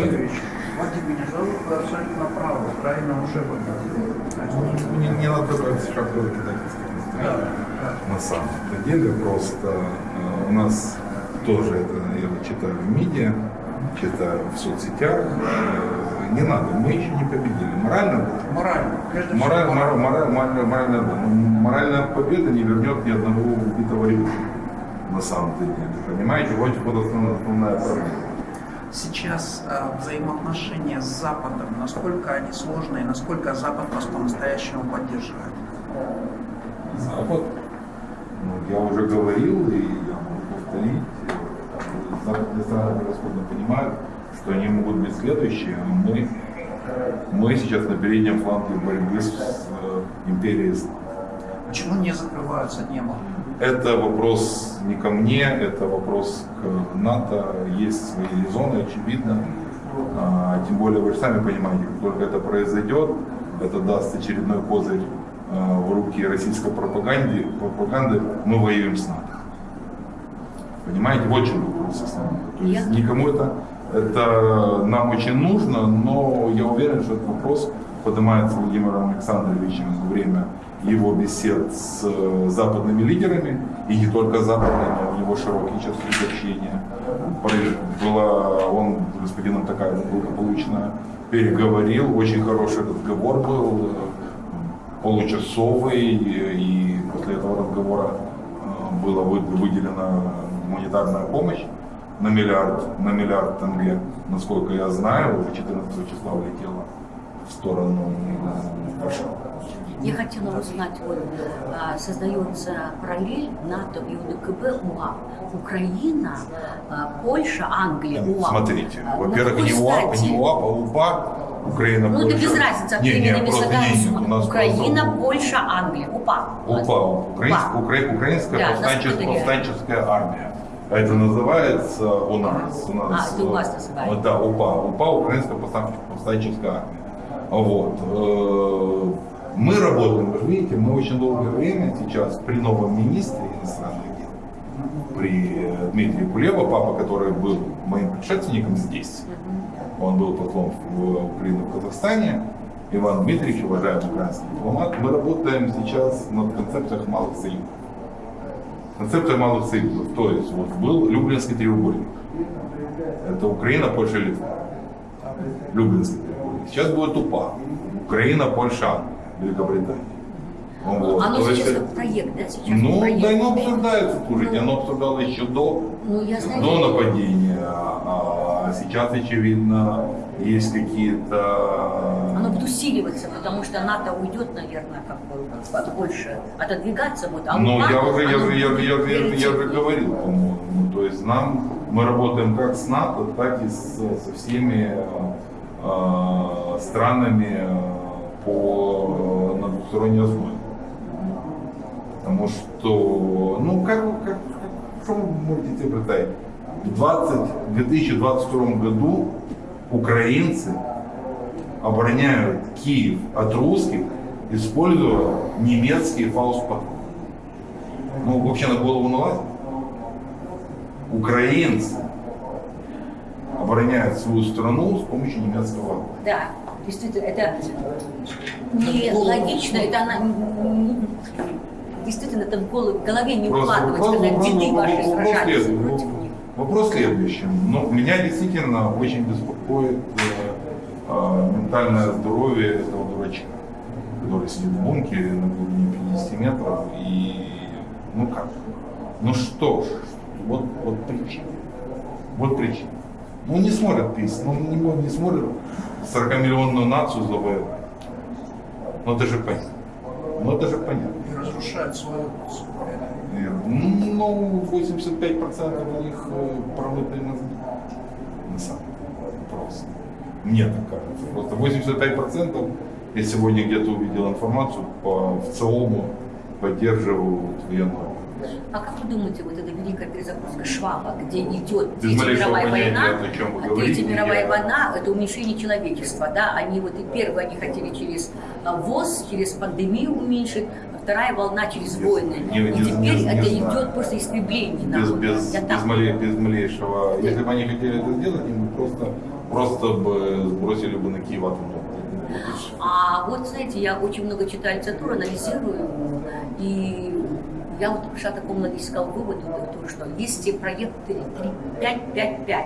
Юрьевич, Владимир абсолютно правы. Украина уже победила. Не, не надо брать шапку кидательства. Да, да. На самом деле просто э, у нас тоже это я вот читаю в медиа, читаю в соцсетях. э, Не надо, мы еще не победили. Морально Морально. Мораль, мораль, мораль, мораль, моральная, моральная победа не вернет ни одного убитого ребенка. На самом-то деле. Понимаете, вот, вот основная, основная проблема. Сейчас э, взаимоотношения с Западом, насколько они сложные, насколько Запад вас по-настоящему поддерживает? Запад, ну, я уже говорил, и я могу повторить, э, западные страны превосходно понимают, что они могут быть следующие, а мы, мы сейчас на переднем фланге борьбы с э, империей. Почему не закрываются небо? Это вопрос не ко мне, это вопрос к НАТО. Есть свои резоны, очевидно. А, тем более вы же сами понимаете, как только это произойдет, это даст очередной козырь а, в руки российской пропаганде, пропаганды, мы воюем с НАТО. Понимаете, вот в чем вопрос основной. То есть никому это, это нам очень нужно, но я уверен, что этот вопрос поднимается Владимиром Александровичем во время его бесед с э, западными лидерами, и не только западными, у него широкий сейчас круг общения. Была, он с господином такая благополучно переговорил, очень хороший разговор был, э, получасовый, и после этого разговора э, была вы- выделена гуманитарная помощь на миллиард, на миллиард тенге, насколько я знаю, уже 14 числа улетела в сторону Варшавы. Я хотела узнать, вот а, создается параллель НАТО и УДКБ УА. Украина, а, Польша, Англия, УА. Смотрите, А, во-первых, не стати? не УАП, а УПА, Украина, Ну, это Польша. без разницы, Не, не, просто не, не, у нас Украина, просто Польша, Англия, УПА. УПА, украинская, укра- украинская Да, повстанческая, повстанческая армия. Это называется у нас. У нас А, это у вас э, называется. Да, УПА. УПА, украинская повстан- повстанческая армия. Вот. Мы работаем, вы видите, мы очень долгое время сейчас при новом министре иностранных дел, при Дмитрии Кулева, папа, который был моим предшественником здесь, он был послом в Украине в Казахстане, Иван Дмитриевич, уважаемый украинский дипломат, мы работаем сейчас над концепцией малых союзов. Концепция малых союзов, то есть вот был Люблинский треугольник. Это Украина, Польша, Литва. Люблинский треугольник. Сейчас будет УПА. Украина, Польша, Англия, Великобритания. Вот. Оно То есть сейчас это- как проект, да? Сейчас ну, проект. да, оно обсуждается, слушайте, оно обсуждалось еще до, Ну, я знаю. до нападения, а сейчас, очевидно, есть какие-то... Оно будет усиливаться, потому что НАТО уйдет, наверное, как бы больше отодвигаться будет. А Ну, я уже, я, оно же- я, я, я, я же говорил, по-моему. Ну, То есть нам, мы работаем как с НАТО, так и с- со всеми э, странами э, по, э, на двусторонней основе. Потому что, ну, как, как, что вы можете представить? В 20, 2022 году украинцы обороняют Киев от русских, используя немецкие фаустпатроны. Ну, вообще на голову налазит. Украинцы обороняют свою страну с помощью немецкого. Да, действительно, это не логично, это она действительно это в голове- в не укладывается, когда деды ваши следующий. против них. Вопрос следующий. Ну, меня действительно очень беспокоит э, э, ментальное здоровье этого дурачка, который сидит в бункере на глубине 50 метров и ну как? Ну что ж, вот, вот причина. Вот причина. Ну не смотрят песни, ну не, мо- не смотрят 40-миллионную нацию завоевать. Ну это же понятно. Ну это же понятно. И разрушают свою суверенность. Ну, 85% у них э, промытые мозги. На самом деле. Просто. Мне так кажется. Просто 85% я сегодня где-то увидел информацию по в ЦИОМу поддерживают военную. А как вы думаете, вот эта великая перезагрузка Шваба, где идет Третья мировая война, а говорите, Третья мировая война – это уменьшение человечества, да, они вот и первые они хотели через а, ВОЗ, через пандемию уменьшить, а вторая волна через войны. не- И не- теперь не- это знаю. идет просто истребление Без, народа. без, без, малей- без малейшего. Если бы они хотели это сделать, им бы просто просто бы сбросили бы на Киев и всё. А вот, знаете, я очень много читаю литературу, анализирую, и я вот пришла к такому логическому выводу, то, что если проект 5-5-5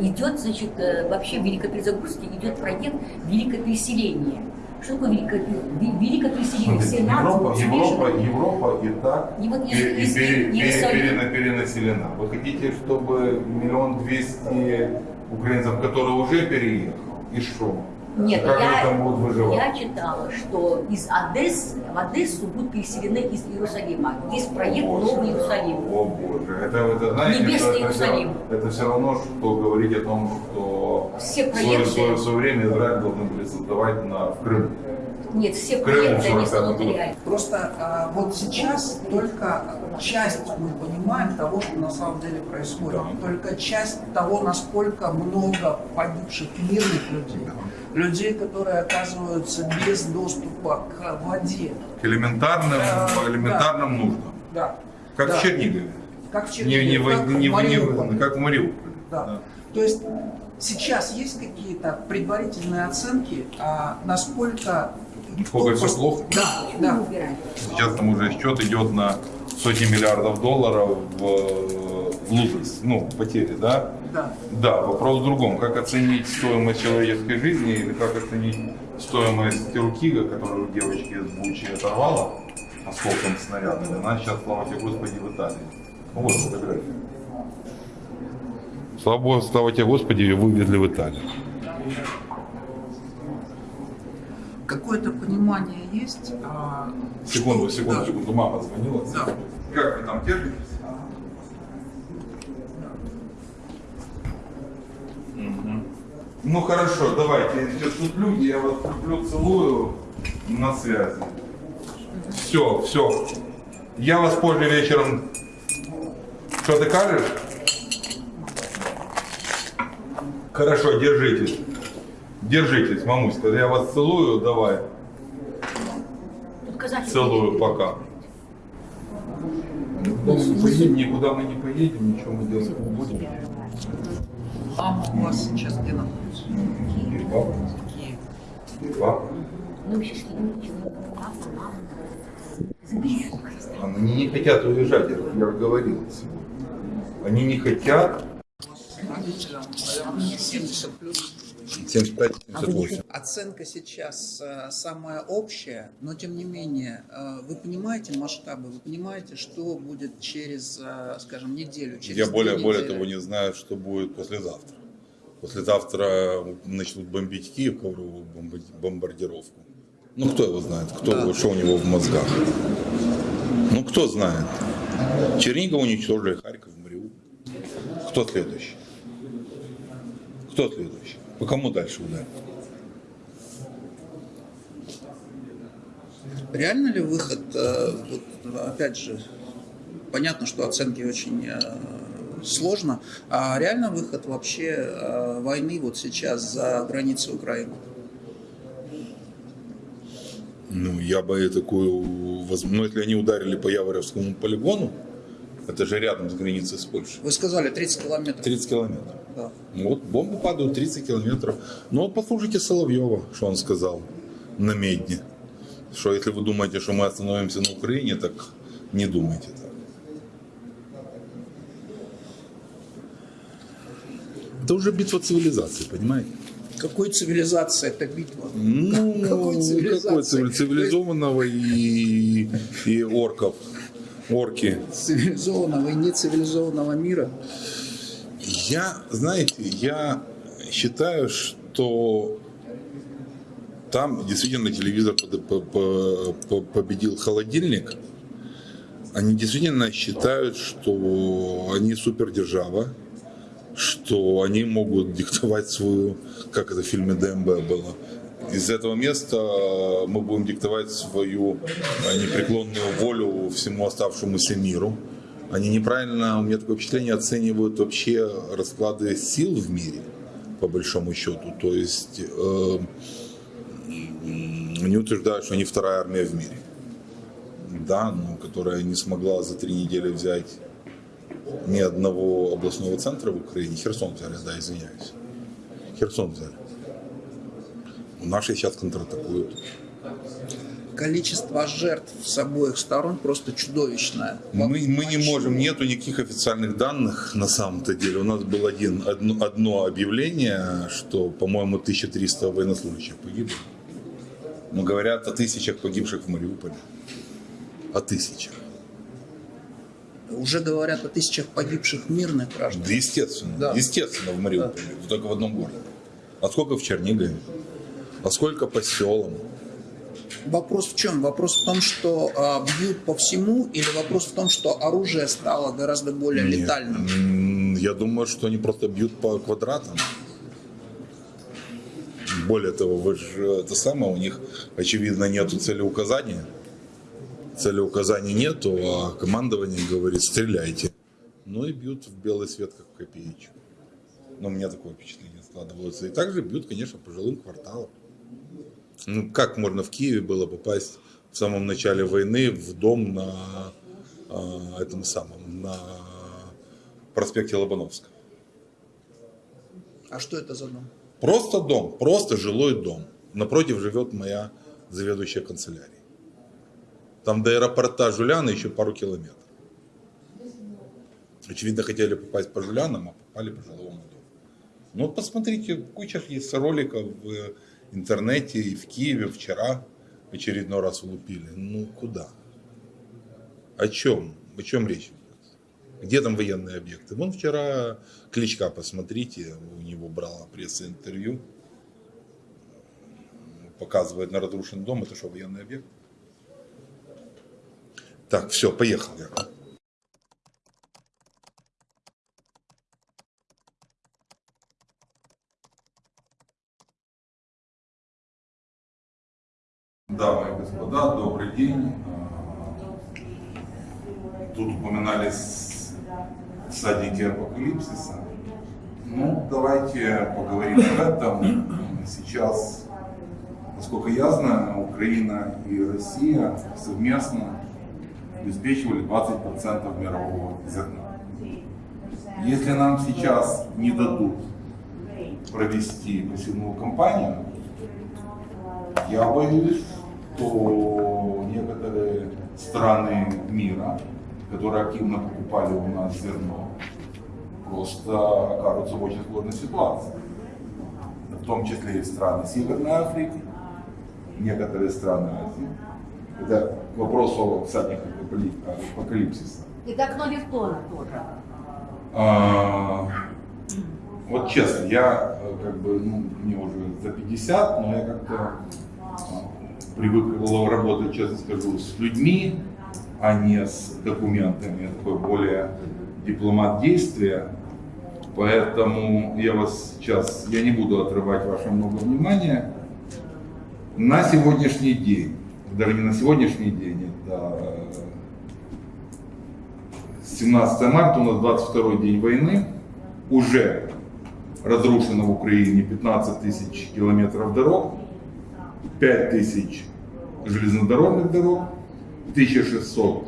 идет, значит, э, вообще в великой перезагрузке идет проект великое переселение. Что такое великое, ве- великое переселение? Все нации Европа, смешаны. Европа, Европа и так И вот пере- если- если- пере- пере- если- перена- перенаселена. Вы хотите, чтобы миллион двести украинцев, которые уже переехали, и что? Нет, как я, там будут выживать? я читала, что из Одессы в Одессу будут переселены из Иерусалима. Есть проект Боже, Новый Иерусалим. О боже, это, это знаете, Небесный это, Иерусалим. Это, это все равно, что говорить о том, что Все в свое, проекты- свое, свое время Израиль должен были создавать на, в Крыму. Нет, все проекты, они 45 станут год. реальными. Просто а, вот сейчас только часть мы понимаем того, что на самом деле происходит. Да. Только часть того, насколько много погибших мирных людей. Людей, которые оказываются без доступа к воде. К элементарным, Да, по элементарным нуждам. Да. Как Да. в Чернигове. Как в Не, не, Чернигове, в- как не, в не как в Мариуполе. Да. То есть сейчас есть какие-то предварительные оценки, а, насколько... Насколько всё плохо? Да, да. Сейчас там уже счет идет на сотни миллиардов долларов в, в losses, ну, потери, да? Да. Да, вопрос в другом. Как оценить стоимость человеческой жизни или как оценить стоимость Рукига, которую девочки из Бучи оторвала осколком снаряда. и Она сейчас, слава тебе Господи, в Италии. Ну, вот фотография. Слава Богу, слава тебе Господи, ее вывезли в Италию. Какое-то понимание есть? а, Секунду, что- секунду, да. секунду. Мама звонила. Да. Как вы там держитесь? Мгм. Ну хорошо, давайте. Сейчас тут люди, я вас люблю, целую на связи. Все, все. Я вас позже вечером. Что ты кажешь? Хорошо, держитесь. Держитесь, мамуська. Я вас целую, давай. Целую, пока. Никуда мы не поедем, никуда мы не поедем, ничего мы делать не будем. Мама у вас сейчас где находится? И папа, и папа. Ну, мама. Они не хотят уезжать, я говорил. Они не хотят. Родителям, наверное, 70 плюс. 75-78. Оценка сейчас э, самая общая, но тем не менее, э, вы понимаете масштабы, вы понимаете, что будет через, э, скажем, неделю, через Я более, более недели? того не знаю, что будет послезавтра. Послезавтра начнут бомбить Киев, ковровую бомбардировку. Ну, кто его знает, кто, Да. что у него в мозгах. Ну, кто знает. Чернигов уничтожили, Харьков, Мариуполь. Кто следующий? Кто следующий? По кому дальше ударить? Реально ли выход, э, вот, опять же, понятно, что оценки очень э, сложно, а реально выход вообще э, войны вот сейчас за границей Украины? Ну, я бы такую... воз- Ну, если они ударили по Яворевскому полигону, это же рядом с границей с Польшей. Вы сказали 30 километров. 30 километров. Да. Ну, Вот бомбы падают 30 километров. Ну вот послушайте Соловьева, что он сказал на Медне. Что если вы думаете, что мы остановимся на Украине, так не думайте так. Это уже битва цивилизации, понимаете? Какой цивилизации это битва? Ну, Какой цивилизации? какой цивили- цивилизованного и, и орков. Орки. Цивилизованного и нецивилизованного мира. Я, знаете, я считаю, что там действительно телевизор победил холодильник. Они действительно считают, что они супердержава, что они могут диктовать свою, как это в фильме ДМБ было. Из этого места мы будем диктовать свою э, непреклонную волю всему оставшемуся миру. Они неправильно, у меня такое впечатление, оценивают вообще расклады сил в мире, по большому счету. То есть э, они утверждают, что они вторая армия в мире. Да, но которая не смогла за три недели взять ни одного областного центра в Украине. Херсон взяли, да, извиняюсь. Херсон взяли. Наши сейчас контратакуют. Количество жертв с обоих сторон просто чудовищное. Мы, мы не можем, нету никаких официальных данных на самом-то деле. У нас было один, одно, одно объявление, что, по-моему, 1300 военнослужащих погибло. Но говорят о тысячах погибших в Мариуполе. О тысячах. Уже говорят о тысячах погибших мирных граждан. Да, естественно. Да. Естественно, в Мариуполе. Только в одном городе. А сколько в Чернигове? А сколько по селам? Вопрос в чем? Вопрос в том, что а, бьют по всему, или вопрос в том, что оружие стало гораздо более Нет. летальным? Я думаю, что они просто бьют по квадратам. Более того, вы же это самое, у них, очевидно, нету целеуказания. Целеуказаний нету, а командование говорит, стреляйте. Ну и бьют в белый свет, как в копеечку. Но у меня такое впечатление складывается. И также бьют, конечно, по жилым кварталам. Ну, как можно в Киеве было попасть в самом начале войны в дом на а, этом самом, на проспекте Лобановска? А что это за дом? Просто дом, просто жилой дом. Напротив живет моя заведующая канцелярией. Там до аэропорта Жуляна еще пару километров. Очевидно, хотели попасть по Жулянам, а попали по жилому дому. Ну вот посмотрите, куча есть роликов в интернете и в Киеве вчера очередной раз улупили. Ну куда? О чем? О чем речь идет? Где там военные объекты? Вон вчера Кличка, посмотрите, у него брала пресс-интервью. Показывает на разрушенный дом. Это что, военный объект? Так, все, поехал я. Дамы и господа, добрый день. Тут упоминались садники апокалипсиса. Ну, давайте поговорим об этом. Сейчас, насколько я знаю, Украина и Россия совместно обеспечивали 20% мирового зерна. Если нам сейчас не дадут провести посевную кампанию, я боюсь, что некоторые страны мира, которые активно покупали у нас зерно, просто окажутся в очень сложной ситуации. В том числе и страны Северной Африки, некоторые страны Азии. Это к вопросу, кстати, апокалипсиса. И так Новертона тоже. А, вот честно, я э, как бы, ну, мне уже за 50, но я как-то привык работать, честно скажу, с людьми, а не с документами. Я такой более дипломат действия. Поэтому я вас сейчас, я не буду отрывать ваше много внимания. На сегодняшний день, даже не на сегодняшний день, это 17 марта, у нас 22 день войны, уже разрушено в Украине 15 тысяч километров дорог, 5 тысяч железнодорожных дорог, 1600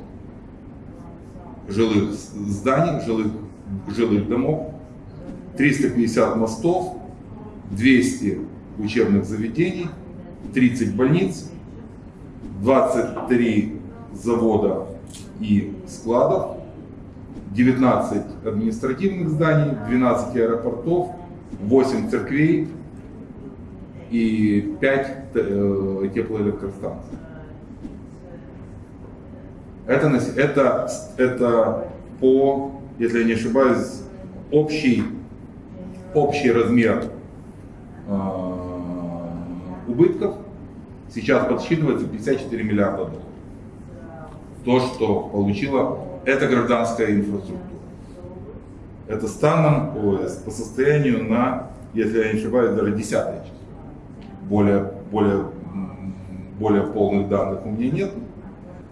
жилых зданий, жилых, жилых домов, 350 мостов, 200 учебных заведений, 30 больниц, 23 завода и складов, 19 административных зданий, 12 аэропортов, 8 церквей и 5 э, теплоэлектростанций. Это, это, это по, если я не ошибаюсь, общий, общий размер э, убытков сейчас подсчитывается 54 миллиарда долларов. То, что получила эта гражданская инфраструктура. Это станом по состоянию на, если я не ошибаюсь, даже десятое число. Более, более, более полных данных у меня нет.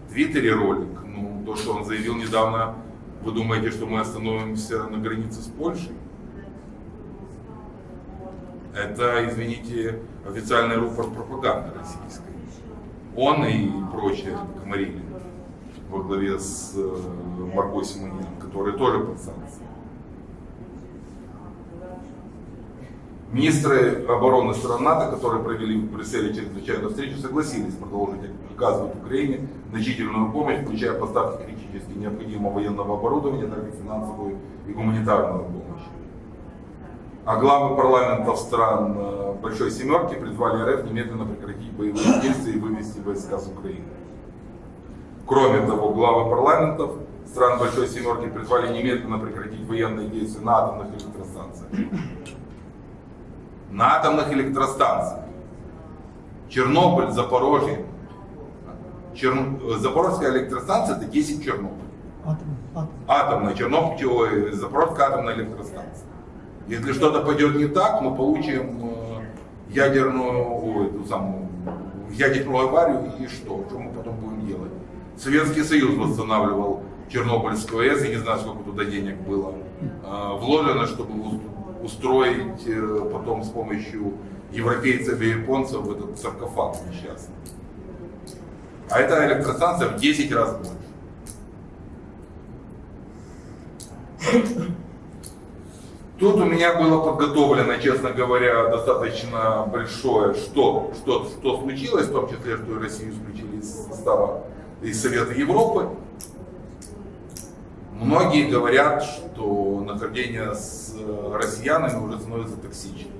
В Твиттере ролик, ну, то, что он заявил недавно, вы думаете, что мы остановимся на границе с Польшей? Это, извините, официальный рупор пропаганды российской. Он и прочие комарили во главе с э, Марго Симонян, которые тоже под санкциями. Министры обороны стран НАТО, которые провели в Брюсселе чрезвычайную встречу, согласились продолжить оказывать Украине значительную помощь, включая поставки критически необходимого военного оборудования, также финансовую и гуманитарную помощь. А главы парламентов стран э, Большой Семерки призвали РФ немедленно прекратить боевые действия и вывести войска с Украины. Кроме того, главы парламентов стран Большой Семерки призвали немедленно прекратить военные действия на атомных электростанциях. На атомных электростанциях. Чернобыль, Запорожье. Черн- э, Запорожская электростанция это 10 Чернобыль. Атомная, Чернобыль, ой, Запорожская атомная электростанция. Если что-то пойдет не так, мы получим э, ядерную, ой, эту самую, ядерную аварию и что? Что мы потом будем делать? Советский Союз восстанавливал Чернобыльскую АЭС, я не знаю, сколько туда денег было э, вложено, чтобы устроить э, потом с помощью европейцев и японцев этот саркофаг несчастный. А эта электростанция в 10 раз больше. Тут у меня было подготовлено, честно говоря, достаточно большое, что, что, что случилось, в том числе, что Россию исключили из состава из Совета Европы. Многие говорят, что нахождение с э, россиянами уже становится токсичным.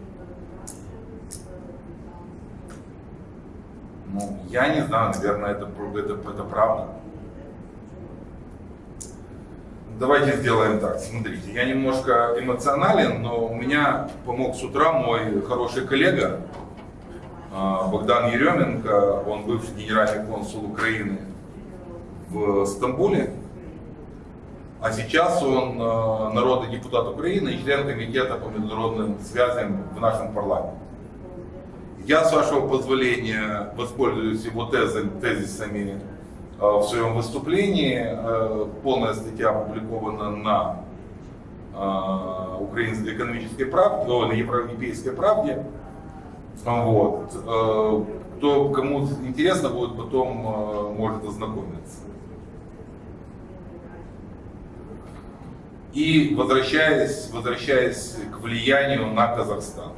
Ну, я не знаю, наверное, это, это, это правда. Давайте сделаем так. Смотрите, я немножко эмоционален, но у меня помог с утра мой хороший коллега а, Богдан Еременко. Он бывший генеральный консул Украины в Стамбуле. А сейчас он а, народный депутат Украины и член комитета по международным связям в нашем парламенте. Я, с вашего позволения, воспользуюсь его тезисами э, в своем выступлении. Э, Полная статья опубликована на э, украинской экономической правде, о, на европейской правде. Вот. Э, Кто, кому интересно будет, потом э, может ознакомиться. И возвращаясь, возвращаясь к влиянию на Казахстан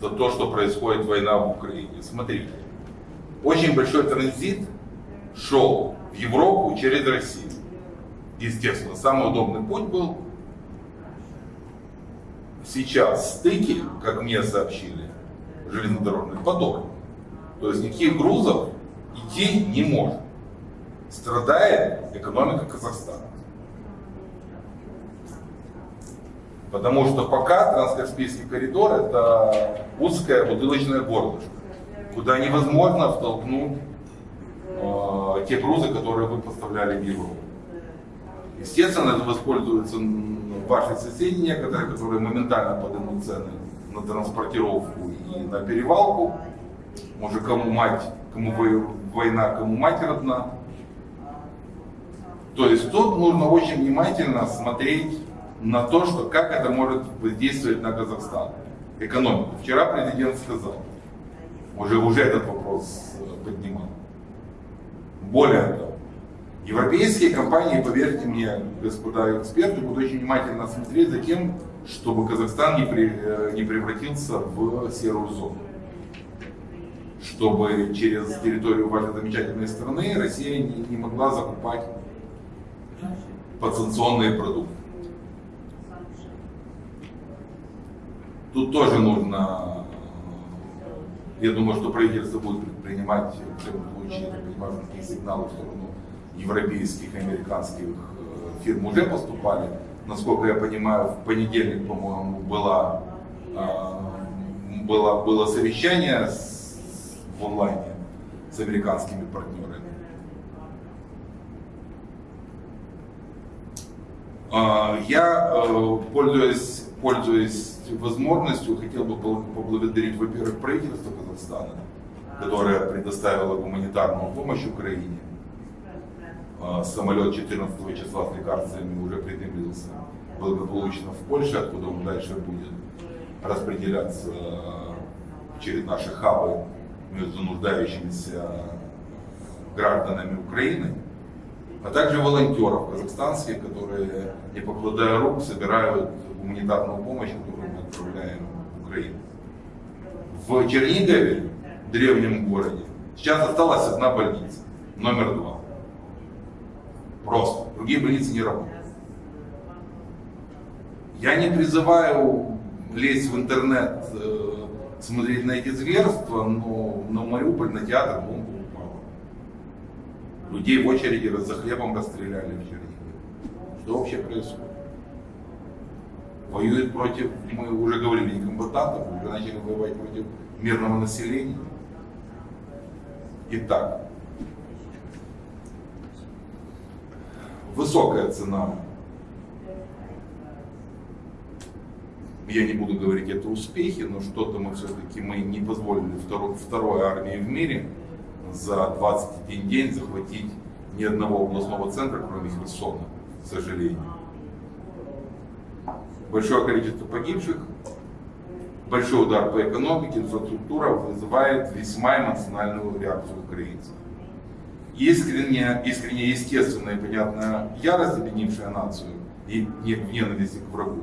то, то, что происходит война в Украине. Смотрите, очень большой транзит шел в Европу через Россию. Естественно, самый удобный путь был сейчас стыки, как мне сообщили, железнодорожных по дороге. То есть никаких грузов идти не может. Страдает экономика Казахстана. Потому что пока Транскаспийский коридор это узкое бутылочное горлышко, куда невозможно втолкнуть э, те грузы, которые вы поставляли в Европу. Естественно, это воспользуются ваши соседи некоторые, которые моментально поднимут цены на транспортировку и на перевалку. Может, кому мать, кому вой- война, кому мать родна. То есть тут нужно очень внимательно смотреть на то, что как это может воздействовать на Казахстан, экономику. Вчера президент сказал, уже, уже этот вопрос э, поднимал. Более того, европейские компании, поверьте мне, господа эксперты, будут очень внимательно смотреть за тем, чтобы Казахстан не, при- э, не превратился в серую зону. Чтобы через территорию вашей замечательной страны Россия не, не могла закупать подсанкционные продукты. Тут тоже нужно, э, я думаю, что правительство будет предпринимать в любом случае, такие сигналы в сторону европейских американских э, фирм уже поступали. Насколько я понимаю, в понедельник, по-моему, была, э, было, было совещание с- в онлайне с американскими партнерами. А, Я, э, пользуясь, пользуясь возможностью, хотел бы поблагодарить, во-первых, правительство Казахстана, которое предоставило гуманитарную помощь Украине. А, Самолет 14 числа с лекарствами уже приземлился благополучно в Польше, откуда он дальше будет распределяться э, через наши хабы между нуждающимися гражданами Украины а также волонтеров казахстанских, которые, не покладая рук, собирают гуманитарную помощь, которую отправляем в. В Чернигове, древнем городе, сейчас осталась одна больница, номер два. Просто. Другие больницы не работают. Я не призываю лезть в интернет, э, смотреть на эти зверства, но на Мариуполь, на театр бомба упала. Людей в очереди за хлебом расстреляли в Чернигове. Что вообще происходит? Воюют против, мы уже говорили, не комбатантов, уже начали воевать против мирного населения. Итак, высокая цена. Я не буду говорить это успехи, но что-то мы все-таки мы не позволили второй, второй армии в мире за 21 день захватить ни одного областного центра, кроме Херсона, к сожалению. Большое количество погибших, большой удар по экономике, инфраструктура вызывает весьма эмоциональную реакцию украинцев. Искренне, искренне естественная и понятная ярость, объединившая нацию и не- в ненависти к врагу,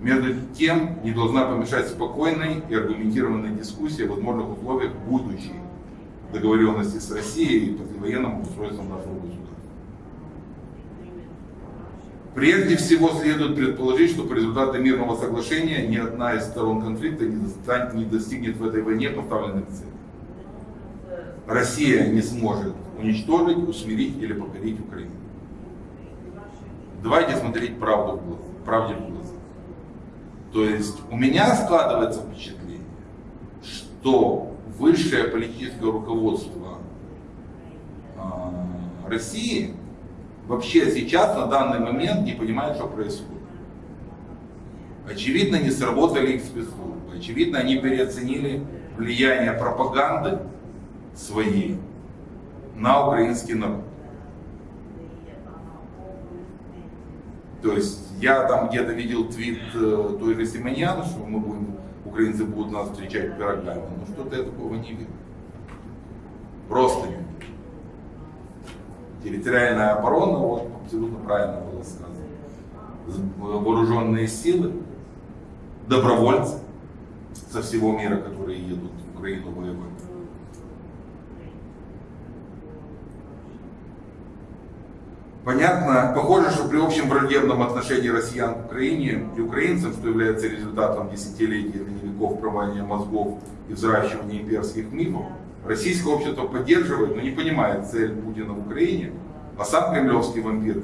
между тем не должна помешать спокойной и аргументированной дискуссии о возможных условиях будущей договоренности с Россией и послевоенным устройством нашего государства. Прежде всего следует предположить, что по результату мирного соглашения ни одна из сторон конфликта не достигнет в этой войне поставленных целей. Россия не сможет уничтожить, усмирить или покорить Украину. Давайте смотреть правду в глаза, правде в глаза. То есть у меня складывается впечатление, что высшее политическое руководство а, России вообще сейчас на данный момент не понимает, что происходит. Очевидно, не сработали их спецслужбы. Очевидно, они переоценили влияние пропаганды своей на украинский народ. То есть я там где-то видел твит э, той же Симоньян, что мы будем, украинцы будут нас встречать пирогами. Но что-то я такого не видел. Просто не. Территориальная оборона, вот абсолютно правильно было сказано. Вооруженные силы, добровольцы со всего мира, которые едут в Украину воевать. Понятно, похоже, что при общем враждебном отношении россиян к Украине и украинцам, что является результатом десятилетий или веков промывания мозгов и взращивания имперских мифов, российское общество поддерживает, но не понимает цель Путина в Украине, а сам кремлевский вампир,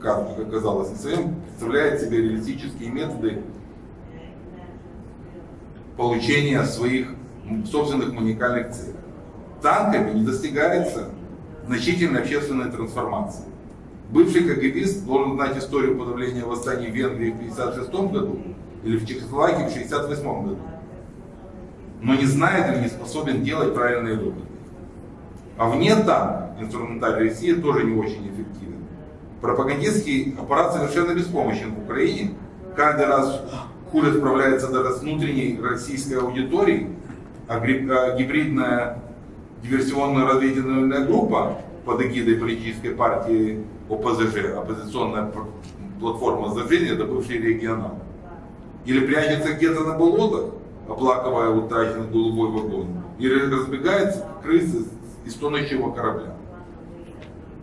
как, как оказалось на своем, представляет себе реалистические методы получения своих собственных уникальных целей. Танками не достигается значительной общественной трансформации. Бывший КГБист должен знать историю подавления восстаний в Венгрии в 1956 году или в Чехословакии в 1968 году. Но не знает или не способен делать правильные выводы. А вне танка инструментарий России тоже не очень эффективен. Пропагандистский аппарат совершенно беспомощен в Украине. Каждый раз хуже справляется даже с внутренней российской аудиторией, а а гибридная диверсионная разведывательная группа под эгидой политической партии ОПЗЖ, оппозиционная платформа сдвижения, это бывший регионал. Или прячется где-то на болотах, оплакивая утраченный голубой вагон, или разбегается как крысы из тонущего корабля.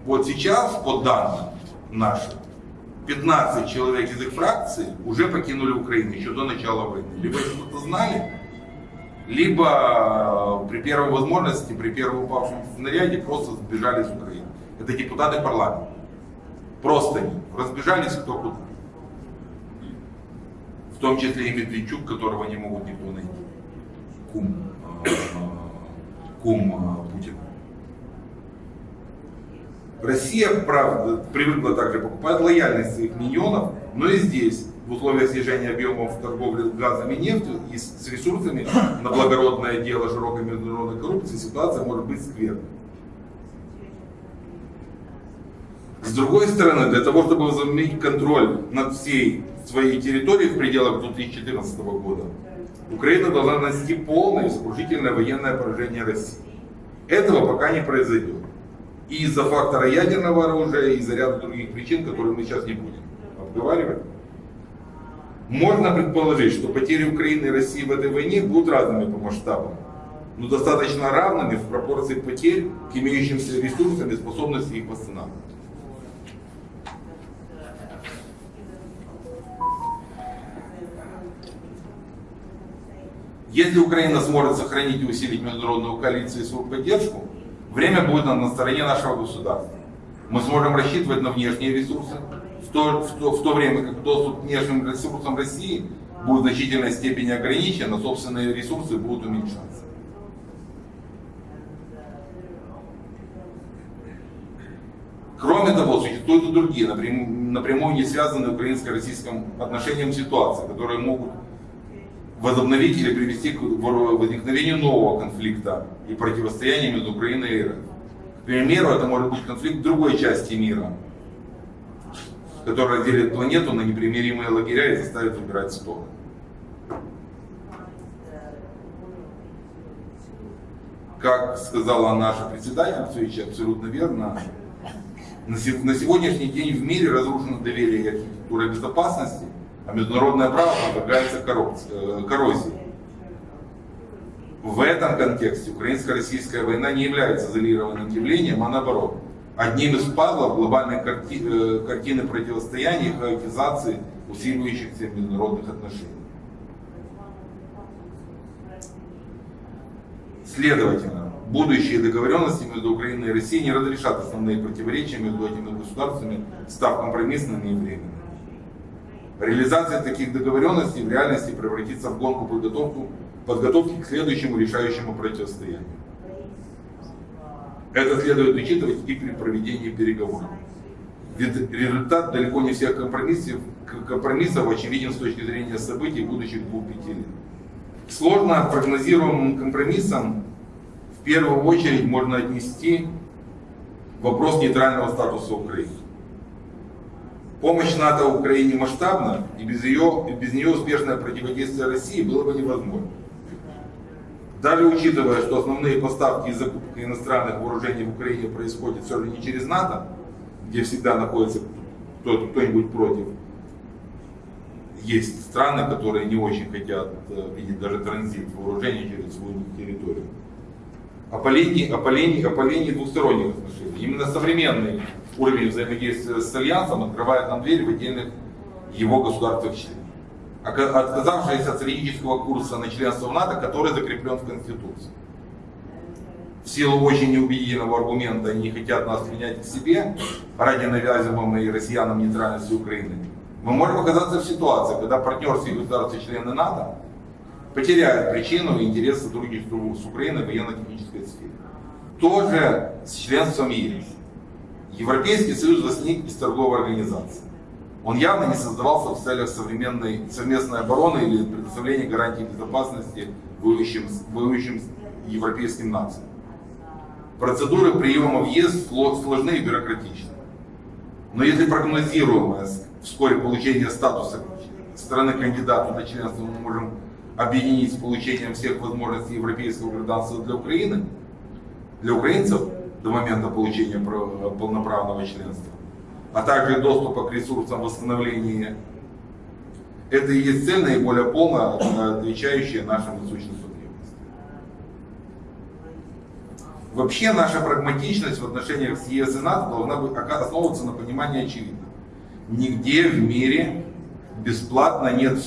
Вот сейчас, по данным нашим, 15 человек из их фракции уже покинули Украину еще до начала войны. Либо что-то знали, либо э, при первой возможности, при первом упавшем снаряде просто сбежали из Украины. Это депутаты парламента. Просто они разбежались кто куда. В том числе и Медведчук, которого не могут никто найти. Кум, э, кум э, Путина. Россия, правда, привыкла также покупать лояльность своих миньонов, но и здесь, в условиях снижения объемов торговли газом и нефтью и с ресурсами на благородное дело широкой международной коррупции, ситуация может быть скверной. С другой стороны, для того, чтобы возобновить контроль над всей своей территорией в пределах 2014 года, Украина должна нанести полное и сокрушительное военное поражение России. Этого пока не произойдет. И из-за фактора ядерного оружия, и из-за ряда других причин, которые мы сейчас не будем обговаривать. Можно предположить, что потери Украины и России в этой войне будут разными по масштабам, но достаточно равными в пропорции потерь к имеющимся ресурсам и способности их восстанавливать. Если Украина сможет сохранить и усилить международную коалицию и свою поддержку, время будет на стороне нашего государства. Мы сможем рассчитывать на внешние ресурсы, в то, в то, в то время как доступ к внешним ресурсам России будет в значительной степени ограничен, а собственные ресурсы будут уменьшаться. Кроме того, существуют и другие, напрямую, напрямую не связанные украинско-российским отношениям ситуации, которые могут возобновить или привести к возникновению нового конфликта и противостояния между Украиной и РФ. К примеру, это может быть конфликт другой части мира, который разделит планету на непримиримые лагеря и заставит выбирать стороны. Как сказала наша председательница, абсолютно верно, на сегодняшний день в мире разрушено доверие и архитектура безопасности, а международное право подвергается э, коррозии. В этом контексте украинско-российская война не является изолированным явлением, а наоборот, одним из пазлов глобальной карти э, картины противостояния и хаотизации усиливающихся международных отношений. Следовательно, будущие договоренности между Украиной и Россией не разрешат основные противоречия между этими государствами, став компромиссными и временными. Реализация таких договоренностей в реальности превратится в гонку подготовку, подготовки к следующему решающему противостоянию. Это следует учитывать и при проведении переговоров. Ведь результат далеко не всех компромиссов, компромиссов очевиден с точки зрения событий будущих двух-пяти лет. Сложно прогнозируемым компромиссом в первую очередь можно отнести вопрос нейтрального статуса Украины. Помощь НАТО Украине масштабна, и без, ее, без нее успешное противодействие России было бы невозможно. Даже учитывая, что основные поставки и закупки иностранных вооружений в Украине происходят все же не через НАТО, где всегда находится кто-нибудь против, есть страны, которые не очень хотят э, видеть даже транзит вооружений через свою территорию. Опаление, опаление, опаление двусторонних отношений. Именно современный уровень взаимодействия с Альянсом открывает нам дверь в отдельных его государствах членов. Отказавшись от стратегического курса на членство в НАТО, который закреплен в Конституции. В силу очень неубедительного аргумента они хотят нас принять к себе ради навязываемой россиянам нейтральности Украины, мы можем оказаться в ситуации, когда партнерские государства члены НАТО потеряют причину и интерес сотрудничества с Украиной в военно-технической сфере. Тоже с членством ЕС. Европейский союз возник из торговой организации. Он явно не создавался в целях современной совместной обороны или предоставления гарантий безопасности воюющим, воюющим европейским нациям. Процедуры приема в ЕС сложны и бюрократичны. Но если прогнозируемое вскоре получение статуса страны кандидата на членство мы можем объединить с получением всех возможностей европейского гражданства для Украины, для украинцев до момента получения полноправного членства, а также доступа к ресурсам восстановления. Это и есть цель наиболее полно отвечающая нашим насущным потребностям. Вообще наша прагматичность в отношениях с ЕС и НАТО должна основываться на понимании очевидного. Нигде в мире бесплатно нет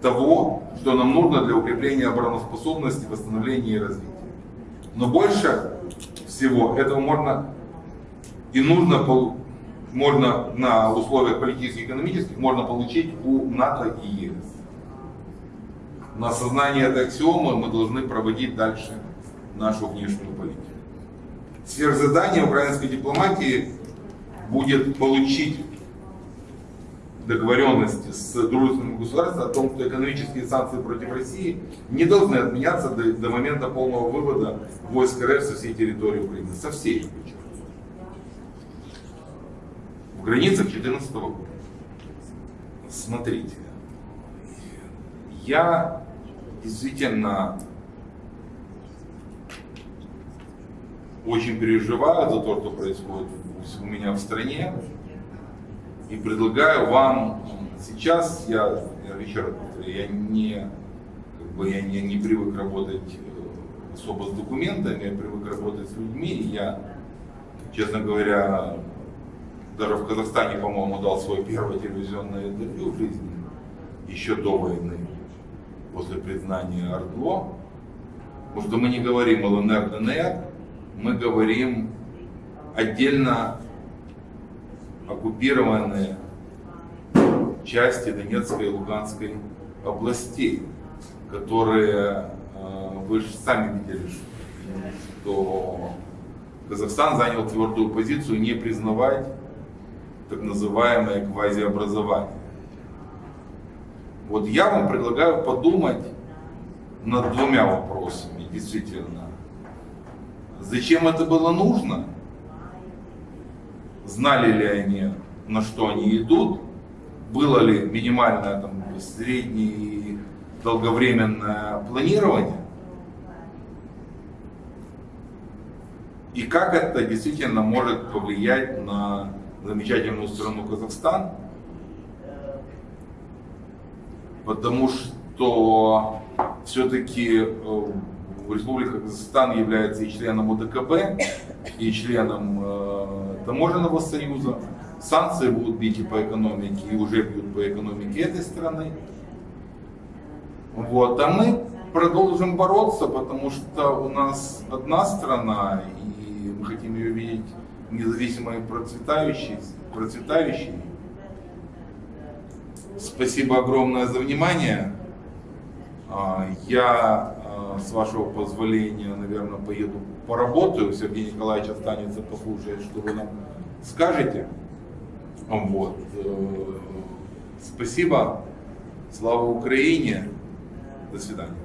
того, что нам нужно для укрепления обороноспособности, восстановления и развития. Но больше всего этого можно и нужно можно на условиях политических и экономических можно получить у НАТО и ЕС. На осознание этой аксиомы мы должны проводить дальше нашу внешнюю политику. Сверхзадание украинской дипломатии будет получить договоренности с дружественным государством о том, что экономические санкции против России не должны отменяться до, до момента полного вывода войск РФ со всей территории Украины. Со всей причем. В границах 2014 года. Смотрите. Я действительно очень переживаю за то, что происходит у меня в стране. И предлагаю вам сейчас, я, я еще раз повторю, я не, как бы, я не, не привык работать э, особо с документами, я привык работать с людьми, и я, честно говоря, даже в Казахстане, по-моему, дал свое первое телевизионное интервью в жизни, еще до войны, после признания Ордло, потому что мы не говорим ЛНР, ДНР, мы говорим отдельно оккупированные части Донецкой и Луганской областей, которые, э, вы же сами видели, что Казахстан занял твердую позицию не признавать так называемое квазиобразование. Вот я вам предлагаю подумать над двумя вопросами, действительно. Зачем это было нужно? Знали ли они, на что они идут? Было ли минимальное там, среднее и долговременное планирование? И как это действительно может повлиять на замечательную страну Казахстан? Потому что все-таки Республика Казахстан является и членом УДКБ, и членом э, Таможенного союза. Санкции будут бить и по экономике, и уже бьют по экономике этой страны. Вот. А мы продолжим бороться, потому что у нас одна страна, и мы хотим ее видеть независимой и процветающей. процветающей. Спасибо огромное за внимание. А, Я, а, с вашего позволения, наверное, поеду поработаю. Сергей Николаевич останется послушать, что вы нам скажете. Вот. Э, Спасибо. Слава Украине. До свидания.